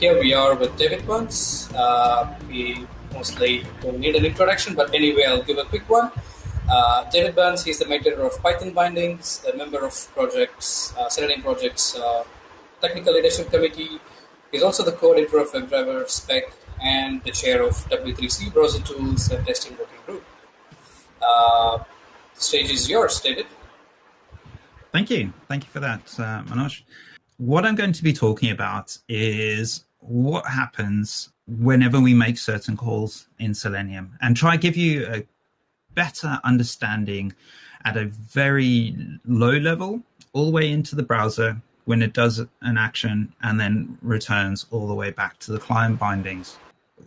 here we are with David Burns. Uh, we mostly don't need an introduction, but anyway, I'll give a quick one. Uh, David Burns, he's the maintainer of Python bindings, a member of projects, uh, Selenium projects uh, technical leadership committee. He's also the co-editor of WebDriver spec and the chair of W3C browser tools and testing working group. Uh, stage is yours, David. Thank you. Thank you for that, uh, Manoj. What I'm going to be talking about is what happens whenever we make certain calls in Selenium and try to give you a better understanding at a very low level all the way into the browser when it does an action and then returns all the way back to the client bindings.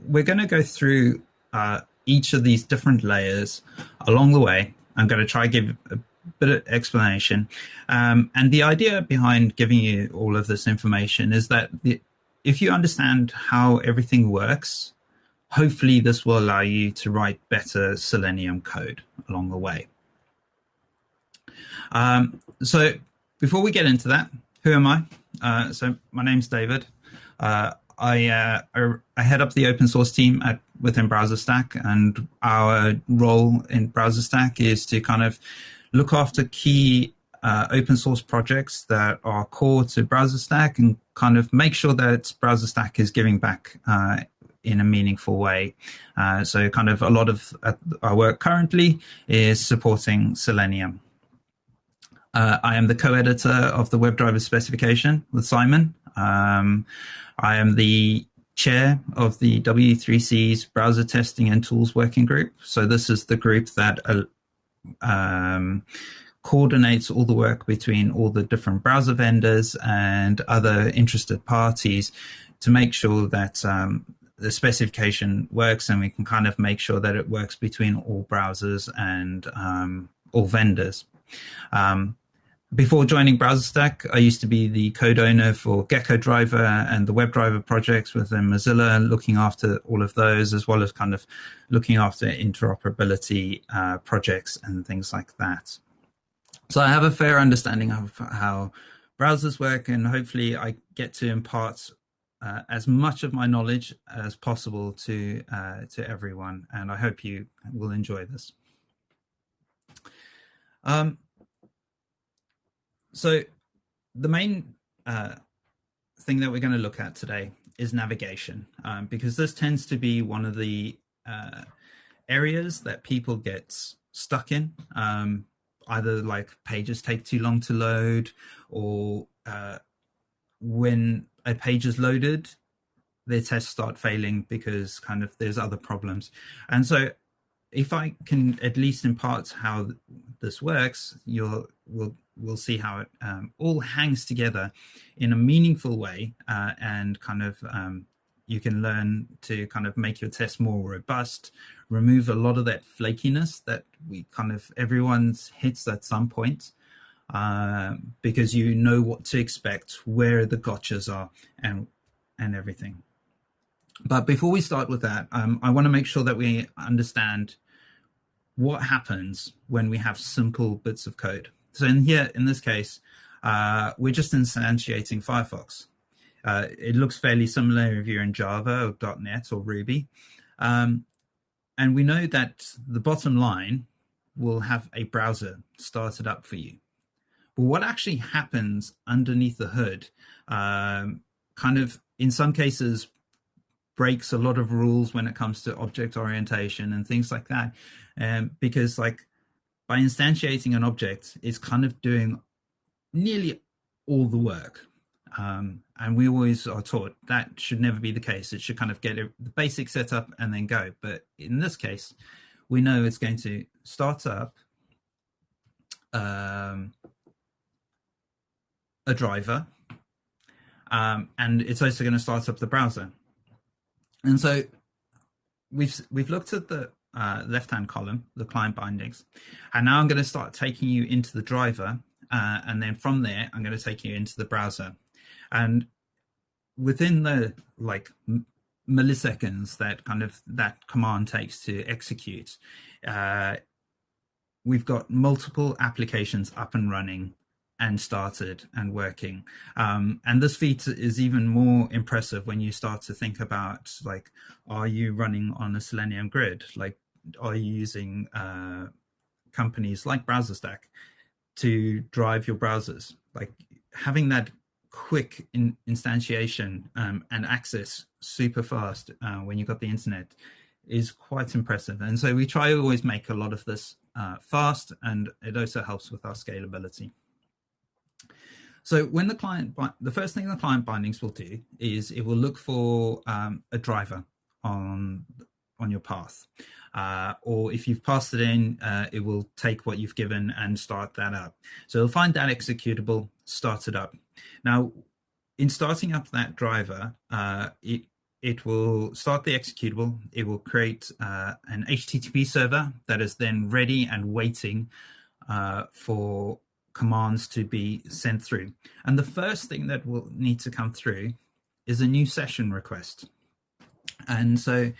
We're going to go through uh, each of these different layers along the way. I'm going to try to give a bit of explanation. Um, and the idea behind giving you all of this information is that the, if you understand how everything works, hopefully this will allow you to write better Selenium code along the way. Um, so before we get into that, who am I? Uh, so my name's David. Uh, I, uh, I head up the open source team at within BrowserStack, and our role in BrowserStack is to kind of look after key uh, open source projects that are core to BrowserStack and kind of make sure that BrowserStack is giving back uh, in a meaningful way. Uh, so kind of a lot of uh, our work currently is supporting Selenium. Uh, I am the co-editor of the WebDriver specification with Simon. Um, I am the chair of the W3C's browser testing and tools working group. So this is the group that uh, um, coordinates all the work between all the different browser vendors and other interested parties to make sure that um, the specification works and we can kind of make sure that it works between all browsers and um, all vendors. Um, before joining BrowserStack, I used to be the code owner for Gecko Driver and the WebDriver projects within Mozilla, looking after all of those, as well as kind of looking after interoperability uh, projects and things like that. So I have a fair understanding of how browsers work, and hopefully I get to impart uh, as much of my knowledge as possible to uh, to everyone, and I hope you will enjoy this. Um, so the main uh, thing that we're going to look at today is navigation, um, because this tends to be one of the uh, areas that people get stuck in. Um, either like pages take too long to load or uh, when a page is loaded, their tests start failing because kind of there's other problems. And so if I can at least impart how this works, you'll we'll we'll see how it um, all hangs together in a meaningful way, uh, and kind of um, you can learn to kind of make your test more robust, remove a lot of that flakiness that we kind of everyone's hits at some point, uh, because you know what to expect, where the gotchas are, and and everything. But before we start with that, um, I want to make sure that we understand what happens when we have simple bits of code. So in here, in this case, uh, we're just instantiating Firefox. Uh, it looks fairly similar if you're in Java or .NET or Ruby. Um, and we know that the bottom line will have a browser started up for you. But what actually happens underneath the hood um, kind of, in some cases, breaks a lot of rules when it comes to object orientation and things like that. Um, because like by instantiating an object, it's kind of doing nearly all the work. Um, and we always are taught that should never be the case. It should kind of get the basic setup and then go. But in this case, we know it's going to start up um, a driver, um, and it's also going to start up the browser. And so we've we've looked at the uh, left-hand column, the client bindings, and now I'm going to start taking you into the driver, uh, and then from there I'm going to take you into the browser, and within the like milliseconds that kind of that command takes to execute, uh, we've got multiple applications up and running and started and working. Um, and this feat is even more impressive when you start to think about like, are you running on a Selenium grid? Like, are you using uh, companies like BrowserStack to drive your browsers? Like having that quick in, instantiation um, and access super fast uh, when you've got the internet is quite impressive. And so we try to always make a lot of this uh, fast and it also helps with our scalability. So when the client, the first thing the client bindings will do is it will look for um, a driver on, on your path. Uh, or if you've passed it in, uh, it will take what you've given and start that up. So it'll find that executable, start it up. Now, in starting up that driver, uh, it it will start the executable. It will create uh, an HTTP server that is then ready and waiting uh, for commands to be sent through. And the first thing that will need to come through is a new session request. And so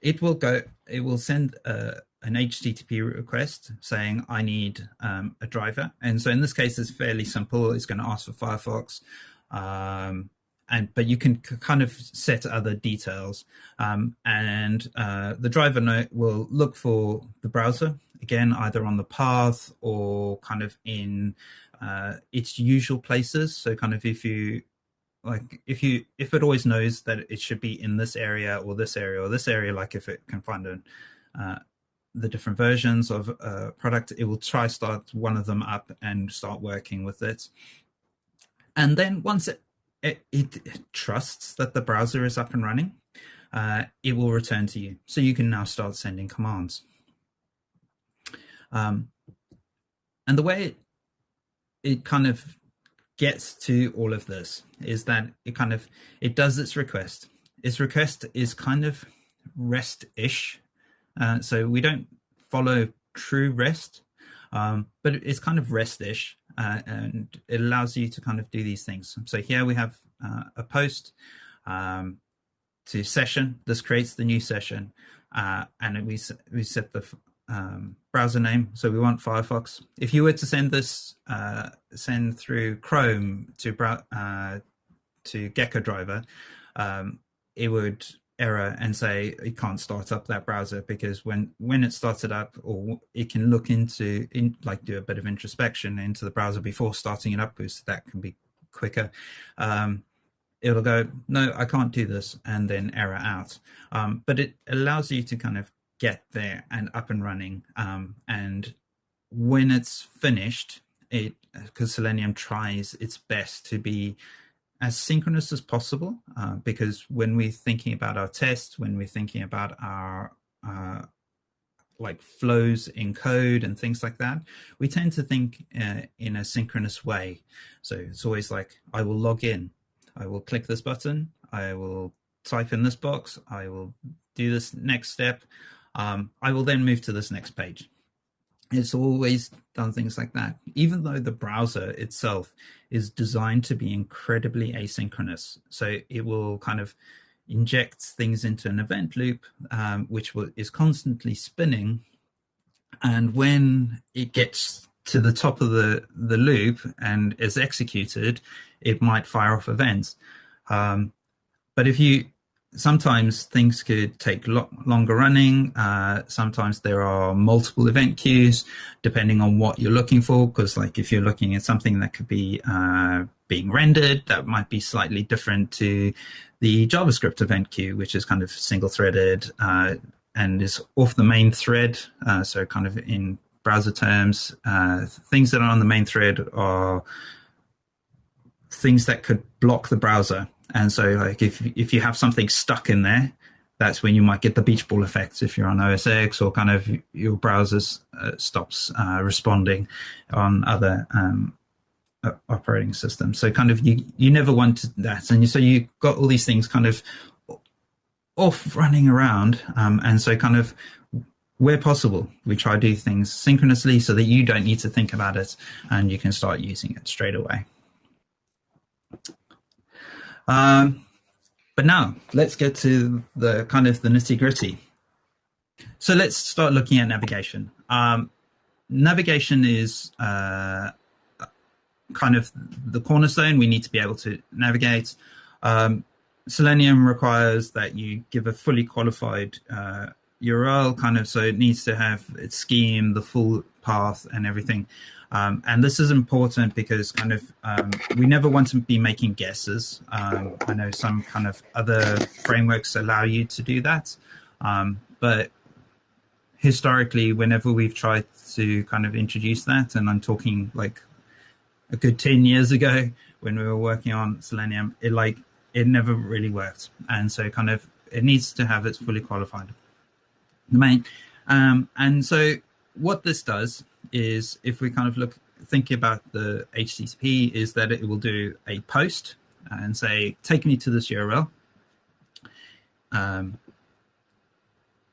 it will go, it will send a, an HTTP request saying, I need um, a driver. And so in this case, it's fairly simple. It's going to ask for Firefox. Um, and but you can kind of set other details um, and uh, the driver note will look for the browser again either on the path or kind of in uh, its usual places so kind of if you like if you if it always knows that it should be in this area or this area or this area like if it can find a, uh, the different versions of a product it will try start one of them up and start working with it and then once it it, it, trusts that the browser is up and running, uh, it will return to you. So you can now start sending commands. Um, and the way it, it kind of gets to all of this is that it kind of, it does its request. Its request is kind of REST-ish. Uh, so we don't follow true REST, um, but it's kind of REST-ish uh, and it allows you to kind of do these things. So here we have uh, a post um, to session. This creates the new session, uh, and we we set the um, browser name. So we want Firefox. If you were to send this, uh, send through Chrome to uh, to Gecko driver, um, it would error and say it can't start up that browser because when when it starts it up or it can look into in like do a bit of introspection into the browser before starting it up because that can be quicker um, it'll go no i can't do this and then error out. Um, but it allows you to kind of get there and up and running um, and when it's finished it because selenium tries its best to be as synchronous as possible uh, because when we're thinking about our tests, when we're thinking about our uh, like flows in code and things like that, we tend to think uh, in a synchronous way. So it's always like, I will log in, I will click this button, I will type in this box, I will do this next step, um, I will then move to this next page it's always done things like that, even though the browser itself is designed to be incredibly asynchronous. So it will kind of inject things into an event loop, um, which will, is constantly spinning. And when it gets to the top of the, the loop and is executed, it might fire off events. Um, but if you sometimes things could take lo longer running. Uh, sometimes there are multiple event queues depending on what you're looking for. Because like if you're looking at something that could be uh, being rendered, that might be slightly different to the JavaScript event queue, which is kind of single threaded uh, and is off the main thread. Uh, so kind of in browser terms, uh, things that are on the main thread are things that could block the browser and so like if if you have something stuck in there, that's when you might get the beach ball effect if you're on OS X or kind of your browser uh, stops uh, responding on other um, operating systems. So kind of you you never want that, and so you got all these things kind of off running around, um, and so kind of where possible, we try to do things synchronously so that you don't need to think about it and you can start using it straight away. Um, but now let's get to the kind of the nitty gritty. So let's start looking at navigation. Um, navigation is uh, kind of the cornerstone. We need to be able to navigate. Um, Selenium requires that you give a fully qualified uh, URL, kind of, so it needs to have its scheme, the full path, and everything. Um, and this is important because kind of um, we never want to be making guesses. Um, I know some kind of other frameworks allow you to do that, um, but historically, whenever we've tried to kind of introduce that, and I'm talking like a good 10 years ago when we were working on Selenium, it like it never really worked. And so kind of it needs to have its fully qualified domain. Um, and so what this does is if we kind of look thinking about the HTTP is that it will do a post and say, take me to this URL. Um,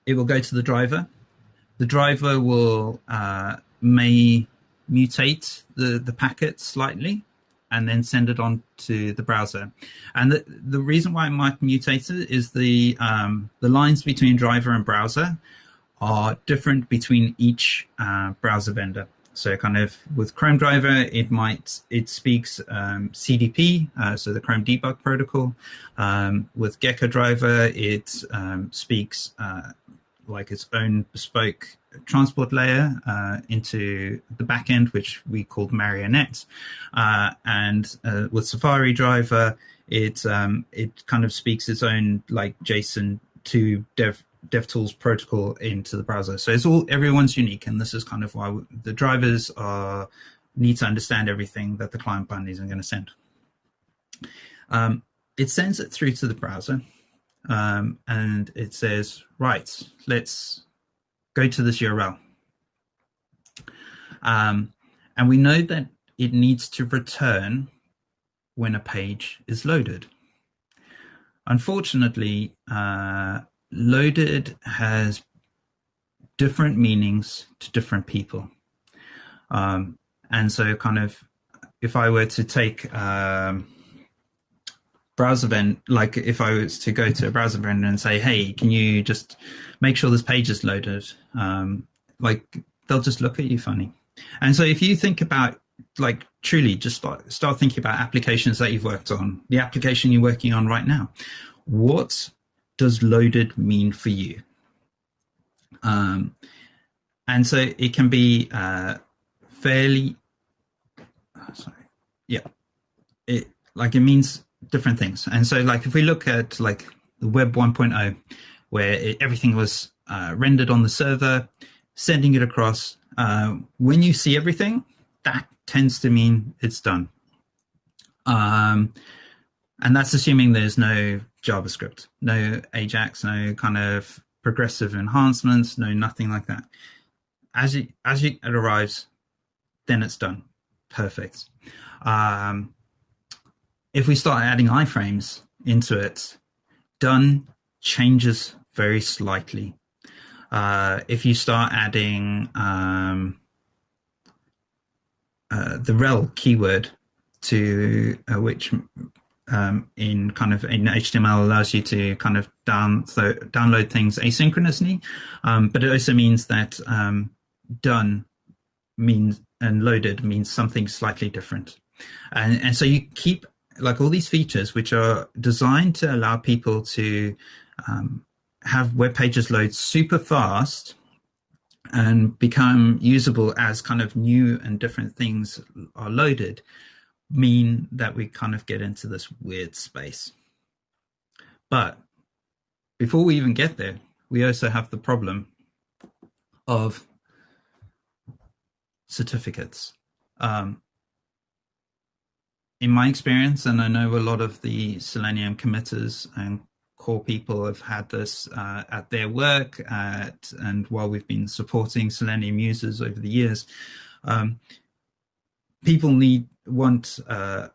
it will go to the driver. The driver will uh, may mutate the, the packet slightly and then send it on to the browser. And the, the reason why it might mutate it is the, um, the lines between driver and browser are different between each uh, browser vendor. So kind of with Chrome driver, it might, it speaks um, CDP, uh, so the Chrome debug protocol. Um, with Gecko driver, it um, speaks uh, like its own bespoke transport layer uh, into the backend, which we called Marionette. Uh, and uh, with Safari driver, it um, it kind of speaks its own like JSON to Dev DevTools protocol into the browser. So it's all everyone's unique, and this is kind of why the drivers are need to understand everything that the client bindings are going to send. Um, it sends it through to the browser, um, and it says, right, let's go to this URL. Um, and we know that it needs to return when a page is loaded. Unfortunately, uh, loaded has different meanings to different people. Um, and so kind of, if I were to take um, browser vendor, like if I was to go to a browser vendor and say, hey, can you just make sure this page is loaded? Um, like they'll just look at you funny. And so if you think about like truly just start, start thinking about applications that you've worked on, the application you're working on right now, what does loaded mean for you? Um, and so it can be uh, fairly, oh, sorry, yeah, it like it means different things. And so like if we look at like the web 1.0, where it, everything was uh, rendered on the server, sending it across, uh, when you see everything, that tends to mean it's done. Um, and that's assuming there's no JavaScript, no Ajax, no kind of progressive enhancements, no nothing like that. As it as it arrives, then it's done. Perfect. Um, if we start adding iframes into it, done changes very slightly. Uh, if you start adding um, uh, the rel keyword to uh, which um, in kind of in HTML allows you to kind of down so download things asynchronously, um, but it also means that um, done means and loaded means something slightly different, and and so you keep like all these features which are designed to allow people to um, have web pages load super fast and become usable as kind of new and different things are loaded mean that we kind of get into this weird space. But before we even get there, we also have the problem of certificates. Um, in my experience, and I know a lot of the Selenium committers and core people have had this uh, at their work at, and while we've been supporting Selenium users over the years, um, people need want uh,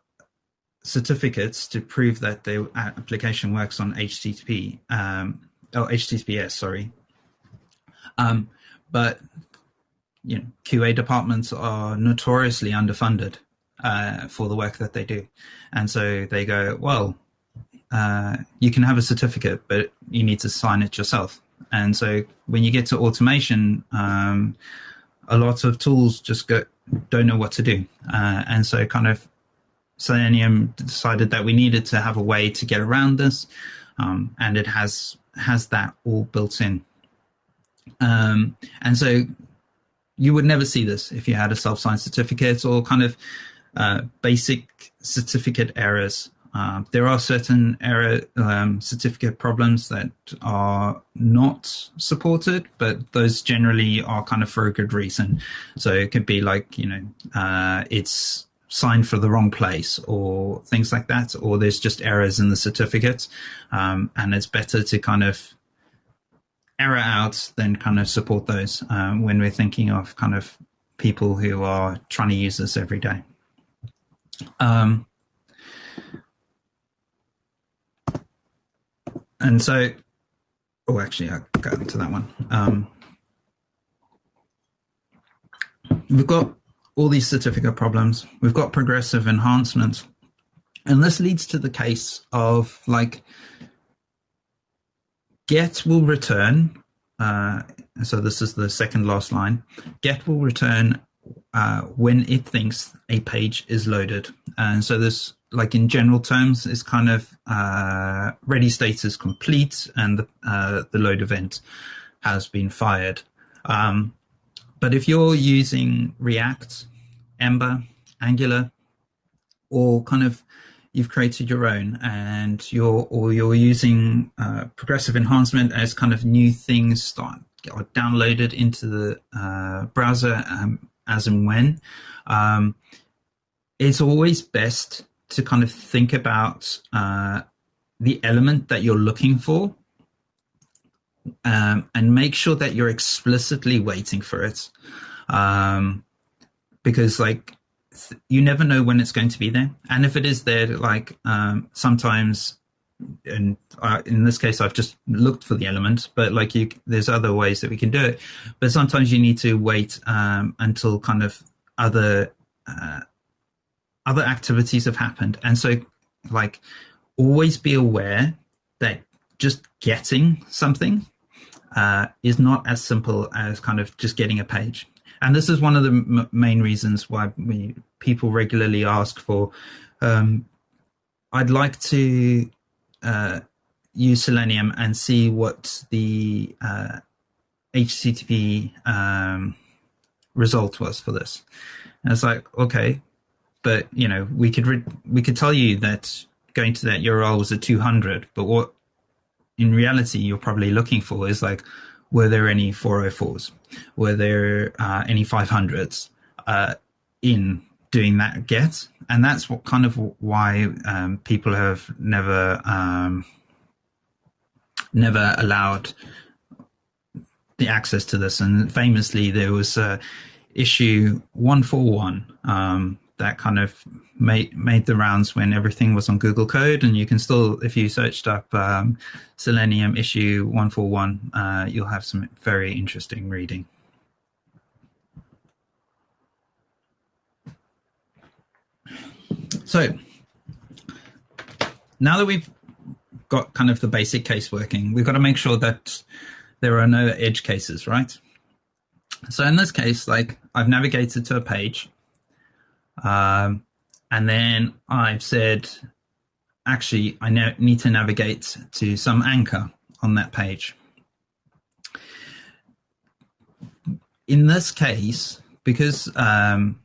certificates to prove that their application works on HTTP, um, oh, HTTPS, sorry. Um, but you know, QA departments are notoriously underfunded uh, for the work that they do. And so they go, well, uh, you can have a certificate, but you need to sign it yourself. And so when you get to automation, um, a lot of tools just go don't know what to do. Uh, and so kind of Selenium decided that we needed to have a way to get around this. Um, and it has has that all built in. Um, and so you would never see this if you had a self-signed certificate or kind of uh, basic certificate errors. Uh, there are certain error um, certificate problems that are not supported, but those generally are kind of for a good reason. So it could be like, you know, uh, it's signed for the wrong place or things like that, or there's just errors in the certificate. Um, and it's better to kind of error out than kind of support those um, when we're thinking of kind of people who are trying to use this every day. Um, and so, oh, actually, I got into that one. Um, we've got all these certificate problems. We've got progressive enhancements. And this leads to the case of like get will return. Uh, so this is the second last line. Get will return uh, when it thinks a page is loaded. And so this, like in general terms, is kind of uh, ready status complete and the, uh, the load event has been fired. Um, but if you're using React, Ember, Angular, or kind of you've created your own and you're or you're using uh, progressive enhancement as kind of new things start are downloaded into the uh, browser um, as and when. Um, it's always best to kind of think about uh, the element that you're looking for um, and make sure that you're explicitly waiting for it. Um, because like you never know when it's going to be there. And if it is there like um, sometimes and uh, in this case i've just looked for the element but like you there's other ways that we can do it but sometimes you need to wait um, until kind of other uh, other activities have happened and so like always be aware that just getting something uh, is not as simple as kind of just getting a page and this is one of the main reasons why we, people regularly ask for. Um, I'd like to use Selenium and see what the uh, HTTP um, result was for this. And it's like, okay, but you know, we could we could tell you that going to that URL was a 200, but what in reality you're probably looking for is like were there any 404s? Were there uh, any 500s uh, in doing that get? And that's what kind of why um, people have never um, never allowed the access to this. And famously, there was uh, issue 141 um, that kind of made made the rounds when everything was on Google Code, and you can still, if you searched up um, Selenium issue one four one, uh, you'll have some very interesting reading. So now that we've got kind of the basic case working, we've got to make sure that there are no edge cases, right? So in this case, like I've navigated to a page um, and then I've said, actually, I need to navigate to some anchor on that page. In this case, because um,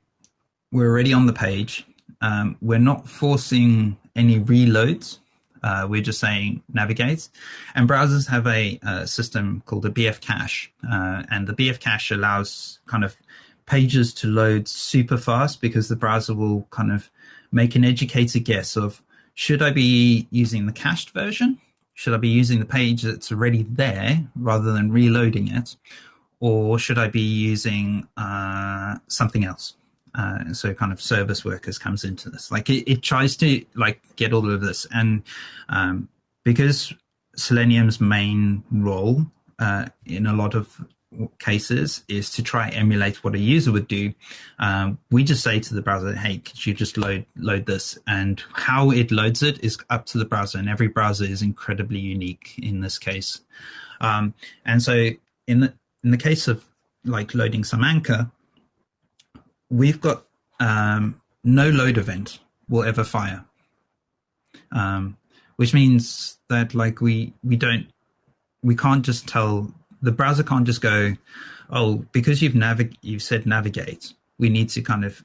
we're already on the page, um, we're not forcing any reloads. Uh, we're just saying navigate. And browsers have a, a system called a BF cache. Uh, and the BF cache allows kind of pages to load super fast because the browser will kind of make an educated guess of should I be using the cached version? Should I be using the page that's already there rather than reloading it? Or should I be using uh, something else? Uh, so kind of service workers comes into this. Like it, it tries to like get all of this. And um, because Selenium's main role uh, in a lot of cases is to try emulate what a user would do. Um, we just say to the browser, "Hey, could you just load load this?" And how it loads it is up to the browser, and every browser is incredibly unique in this case. Um, and so, in the in the case of like loading some anchor, we've got um, no load event will ever fire, um, which means that like we we don't we can't just tell the browser can't just go, oh, because you've navig you've said navigate, we need to kind of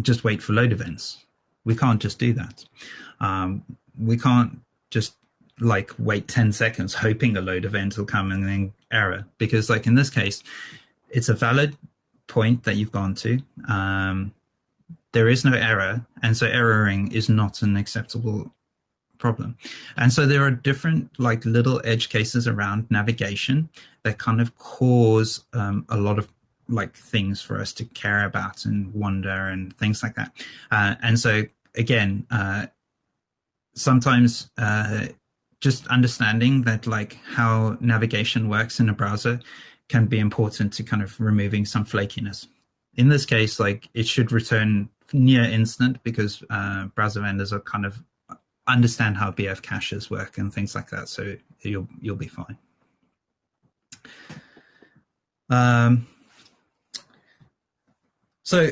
just wait for load events. We can't just do that. Um, we can't just like wait 10 seconds hoping a load event will come and then error because like in this case it's a valid point that you've gone to um, there is no error and so erroring is not an acceptable problem. And so there are different like little edge cases around navigation that kind of cause um, a lot of like things for us to care about and wonder and things like that. Uh, and so again uh, sometimes uh, just understanding that like how navigation works in a browser can be important to kind of removing some flakiness. In this case, like it should return near instant because uh, browser vendors are kind of understand how BF caches work and things like that. So you'll you'll be fine. Um, so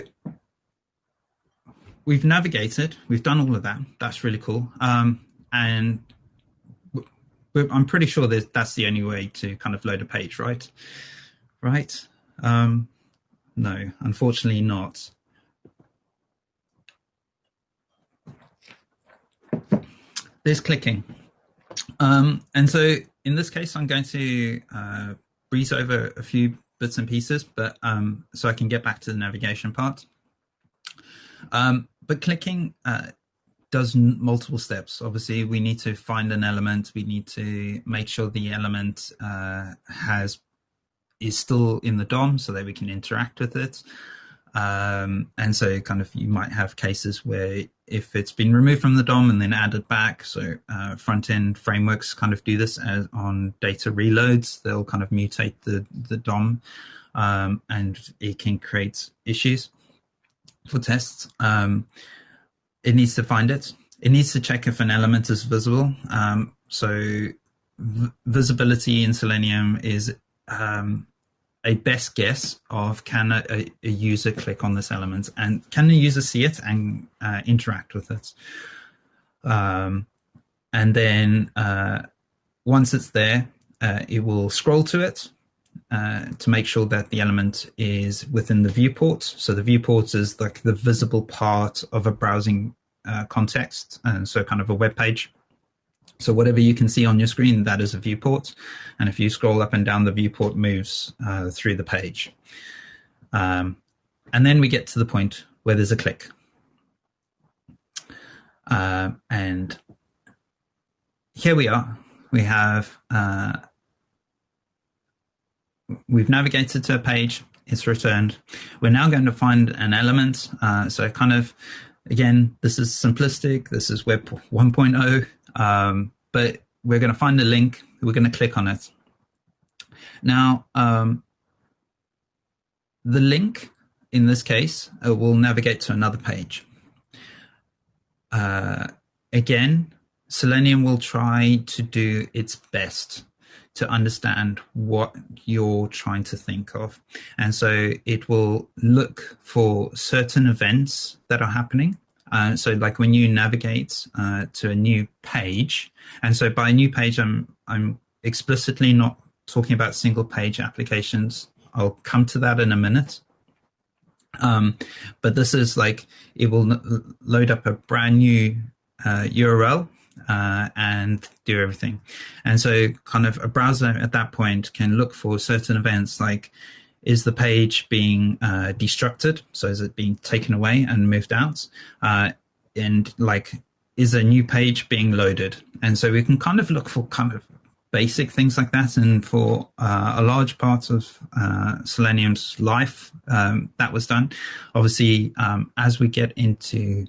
we've navigated, we've done all of that. That's really cool. Um, and I'm pretty sure that that's the only way to kind of load a page, right? Right? Um, no, unfortunately not. There's clicking. Um, and so in this case, I'm going to uh, breeze over a few bits and pieces, but um, so I can get back to the navigation part. Um, but clicking uh, does multiple steps. Obviously, we need to find an element. We need to make sure the element uh, has is still in the DOM so that we can interact with it. Um, and so kind of you might have cases where if it's been removed from the DOM and then added back, so uh, front end frameworks kind of do this as on data reloads, they'll kind of mutate the, the DOM um, and it can create issues for tests. Um, it needs to find it. It needs to check if an element is visible. Um, so visibility in Selenium is um, a best guess of can a, a, user click on this element and can the user see it and uh, interact with it. Um, and then uh, once it's there, uh, it will scroll to it uh, to make sure that the element is within the viewport. So the viewport is like the visible part of a browsing uh, context, and so kind of a web page. So whatever you can see on your screen, that is a viewport. And if you scroll up and down, the viewport moves uh, through the page. Um, and then we get to the point where there's a click. Uh, and here we are. We have uh, we've navigated to a page, it's returned. We're now going to find an element. Uh, so kind of, again, this is simplistic. This is Web 1.0, um, but we're going to find a link. We're going to click on it. Now, um, the link in this case uh, will navigate to another page. Uh, again, Selenium will try to do its best to understand what you're trying to think of. And so it will look for certain events that are happening. Uh, so like when you navigate uh, to a new page, and so by a new page, I'm, I'm explicitly not talking about single page applications. I'll come to that in a minute. Um, but this is like, it will load up a brand new uh, URL uh, and do everything. And so, kind of, a browser at that point can look for certain events like is the page being uh, destructed? So, is it being taken away and moved out? Uh, and like, is a new page being loaded? And so, we can kind of look for kind of basic things like that. And for uh, a large part of uh, Selenium's life, um, that was done. Obviously, um, as we get into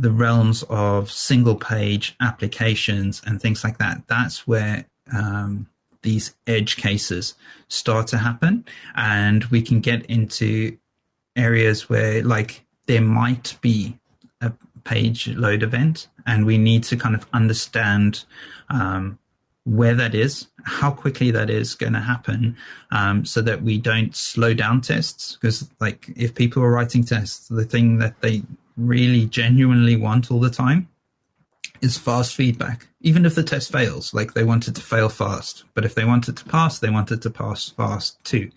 the realms of single page applications and things like that, that's where um, these edge cases start to happen. And we can get into areas where, like, there might be a page load event, and we need to kind of understand um, where that is, how quickly that is going to happen, um, so that we don't slow down tests. Because, like, if people are writing tests, the thing that they really genuinely want all the time is fast feedback. Even if the test fails, like they want it to fail fast, but if they want it to pass, they want it to pass fast too.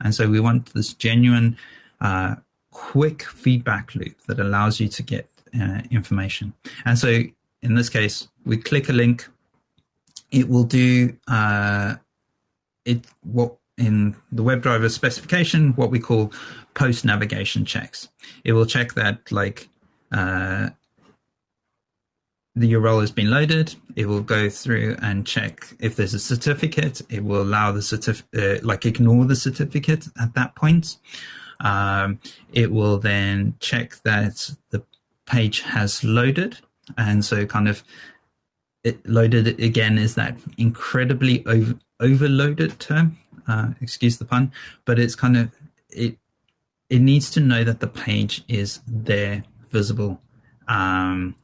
And so we want this genuine, uh, quick feedback loop that allows you to get uh, information. And so in this case, we click a link. It will do uh, it what in the WebDriver specification, what we call post navigation checks. It will check that like uh, the URL has been loaded. It will go through and check if there's a certificate. It will allow the certificate, uh, like ignore the certificate at that point. Um, it will then check that the page has loaded. And so kind of it loaded again is that incredibly over, overloaded term, uh, excuse the pun, but it's kind of, it, it needs to know that the page is there visible. Um,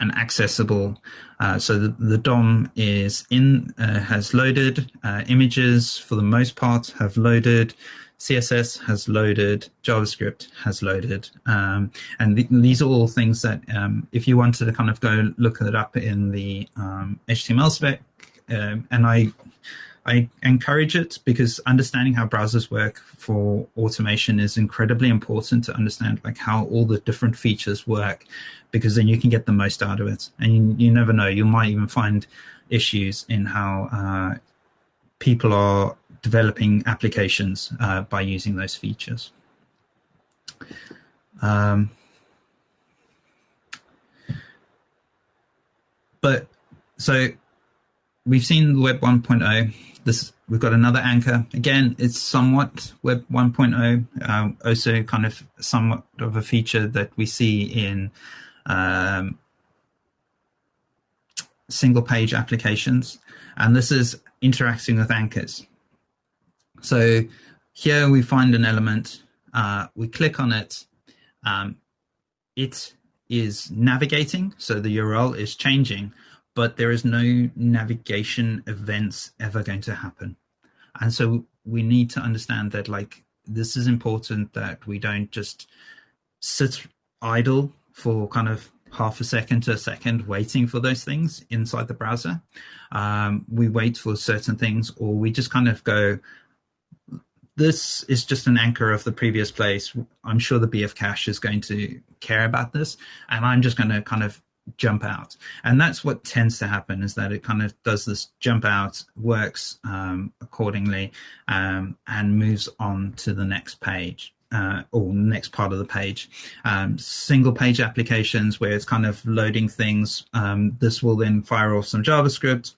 and accessible. Uh, so the, the, DOM is in, uh, has loaded, uh, images for the most part have loaded, CSS has loaded, JavaScript has loaded. Um, and th these are all things that um, if you wanted to kind of go look it up in the um, HTML spec, um, and I I encourage it because understanding how browsers work for automation is incredibly important to understand like how all the different features work because then you can get the most out of it. And you, you never know, you might even find issues in how uh, people are developing applications uh, by using those features. Um, but so we've seen Web 1.0 this we've got another anchor. Again, it's somewhat Web 1.0, um, also kind of somewhat of a feature that we see in um, single page applications. And this is interacting with anchors. So here we find an element, uh, we click on it, um, it is navigating, so the URL is changing, but there is no navigation events ever going to happen. And so we need to understand that like this is important that we don't just sit idle for kind of half a second to a second waiting for those things inside the browser. Um, we wait for certain things or we just kind of go, this is just an anchor of the previous place. I'm sure the BF cache is going to care about this. And I'm just going to kind of jump out. And that's what tends to happen is that it kind of does this jump out works um, accordingly um, and moves on to the next page uh, or next part of the page. Um, single page applications where it's kind of loading things. Um, this will then fire off some javascript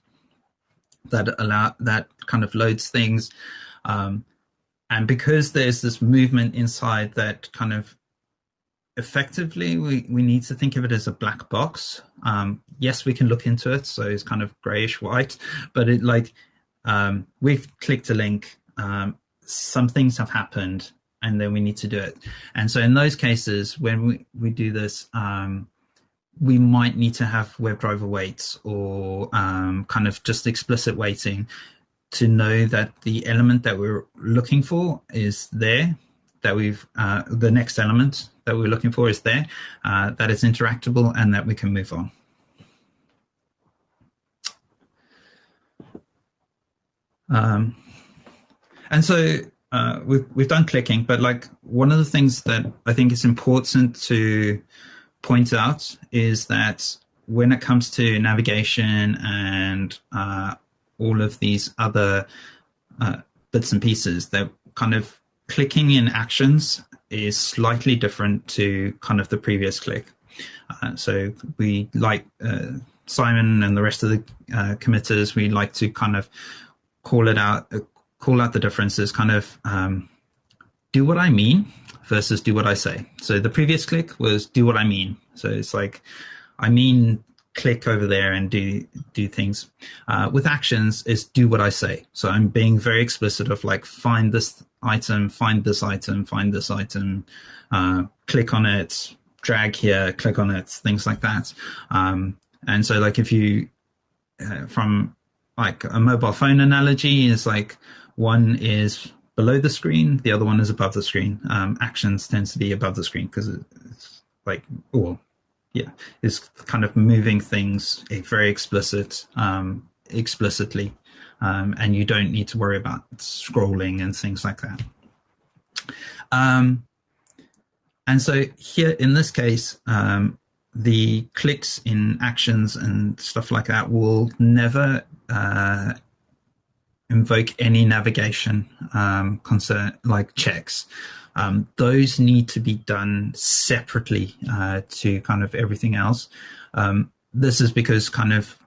that allow that kind of loads things. Um, and because there's this movement inside that kind of effectively we, we need to think of it as a black box. Um, yes we can look into it so it's kind of grayish white but it like um, we've clicked a link um, some things have happened and then we need to do it. And so in those cases when we, we do this um, we might need to have WebDriver waits or um, kind of just explicit waiting to know that the element that we're looking for is there that we've uh, the next element that we're looking for is there, uh, that is interactable, and that we can move on. Um, and so uh, we've we've done clicking, but like one of the things that I think is important to point out is that when it comes to navigation and uh, all of these other uh, bits and pieces, that kind of clicking in actions is slightly different to kind of the previous click. Uh, so we like uh, Simon and the rest of the uh, committers, we like to kind of call it out, uh, call out the differences, kind of um, do what I mean versus do what I say. So the previous click was do what I mean. So it's like, I mean click over there and do do things. Uh, with actions is do what I say. So I'm being very explicit of like find this item, find this item, find this item, uh, click on it, drag here, click on it, things like that. Um, and so like if you uh, from like a mobile phone analogy is like one is below the screen, the other one is above the screen. Um, actions tends to be above the screen because it's like, well, yeah, is kind of moving things very explicit, um, explicitly, um, and you don't need to worry about scrolling and things like that. Um, and so here in this case, um, the clicks in actions and stuff like that will never uh, invoke any navigation um, concern like checks. Um, those need to be done separately uh, to kind of everything else. Um, this is because kind of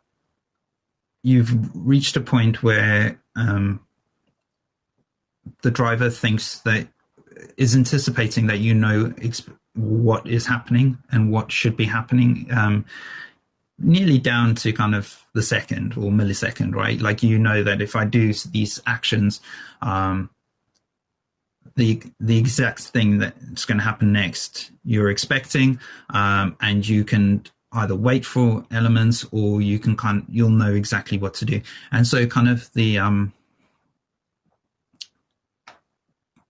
you've reached a point where um, the driver thinks that is anticipating that you know what is happening and what should be happening um, nearly down to kind of the second or millisecond, right? Like you know that if I do these actions, um, the the exact thing that's going to happen next you're expecting, um, and you can either wait for elements or you can kind you'll know exactly what to do. And so kind of the um,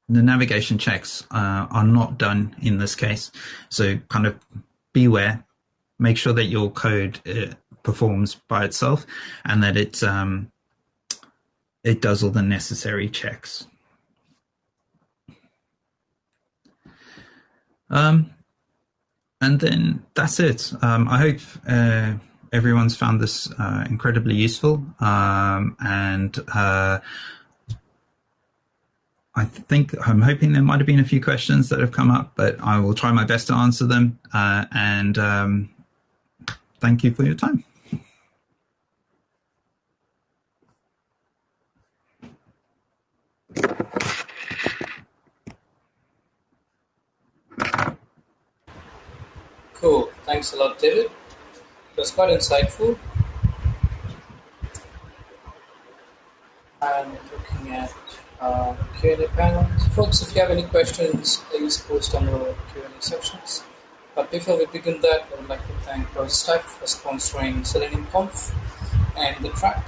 the navigation checks uh, are not done in this case. So kind of beware, make sure that your code uh, performs by itself and that it um, it does all the necessary checks. Um, and then that's it. Um, I hope uh, everyone's found this uh, incredibly useful um, and uh, I think I'm hoping there might have been a few questions that have come up, but I will try my best to answer them. Uh, and um, thank you for your time. Cool. Thanks a lot, David. It was quite insightful. And looking at uh, Q&A panel. Folks, if you have any questions, please post on the Q&A sections. But before we begin that, I would like to thank BrowserStack for sponsoring Selenium Conf and the track.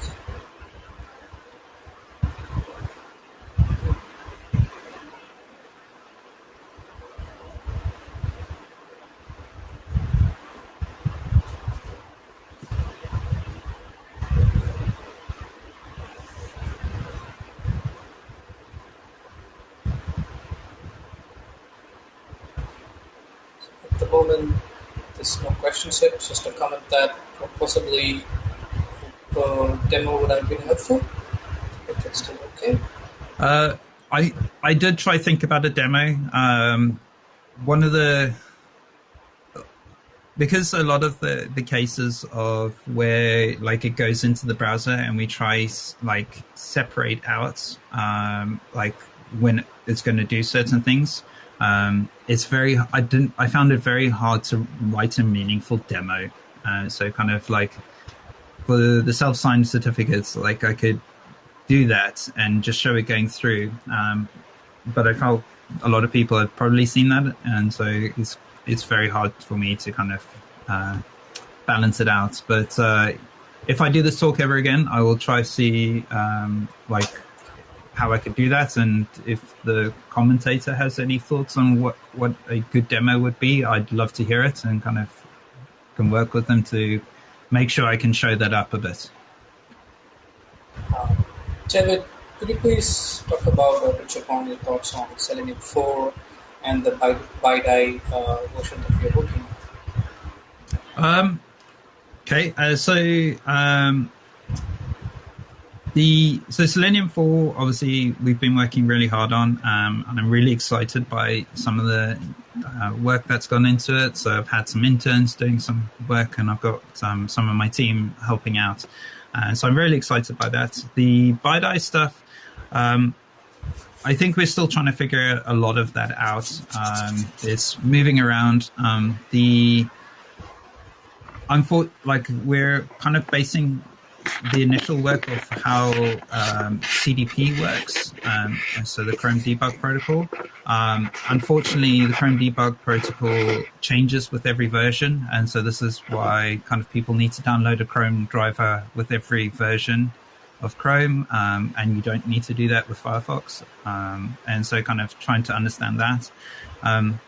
Questions It's just a comment that possibly the demo would have been helpful. If it's still okay. Uh, I I did try think about a demo. Um, one of the because a lot of the, the cases of where like it goes into the browser and we try like separate out um, like when it's going to do certain things um, it's very I didn't I found it very hard to write a meaningful demo. Uh, so kind of like for the, the self signed certificates, like I could do that and just show it going through. Um, but I felt a lot of people have probably seen that, and so it's it's very hard for me to kind of uh, balance it out. But uh, if I do this talk ever again, I will try to see um, like how I could do that, and if the commentator has any thoughts on what what a good demo would be, I'd love to hear it and kind of can work with them to make sure I can show that up a bit. David, could you please talk about or touch upon your thoughts on Selenium 4 and the BiDi uh, version that you're working on? Um, okay, uh, so um, the so Selenium 4, obviously, we've been working really hard on, um, and I'm really excited by some of the uh, work that's gone into it. So I've had some interns doing some work, and I've got um, some of my team helping out. Uh, so I'm really excited by that. The BiDi stuff, um, I think we're still trying to figure a lot of that out. Um, it's moving around. Um, the I'm for, like we're kind of basing the initial work of how um, CDP works, um, so the Chrome Debug Protocol. Um, unfortunately, the Chrome Debug Protocol changes with every version, and so this is why kind of people need to download a Chrome driver with every version of Chrome, um, and you don't need to do that with Firefox. Um, and so, kind of trying to understand that. Um,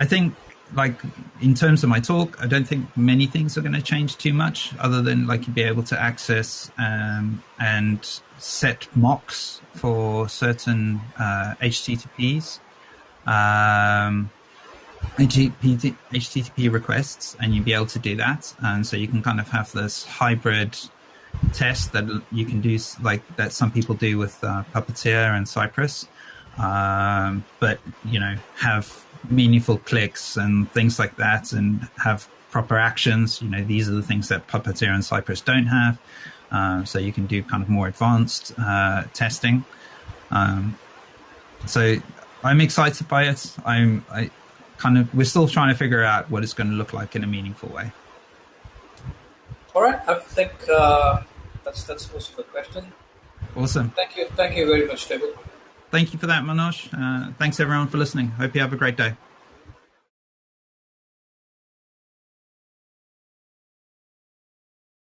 I think, like in terms of my talk, I don't think many things are going to change too much, other than like you'd be able to access um, and set mocks for certain uh, HTTPs. Um, HTTP, requests, and you'd be able to do that. And so you can kind of have this hybrid test that you can do, like that some people do with uh, Puppeteer and Cypress, um, but you know have meaningful clicks and things like that, and have proper actions. You know, these are the things that Puppeteer and Cypress don't have. Um, so you can do kind of more advanced uh, testing. Um, so I'm excited by it. I'm I kind of we're still trying to figure out what it's going to look like in a meaningful way. All right, I think uh, that's that's most of the question. Awesome. Thank you, thank you very much, David. Thank you for that, Manoj. Uh, thanks everyone for listening. Hope you have a great day.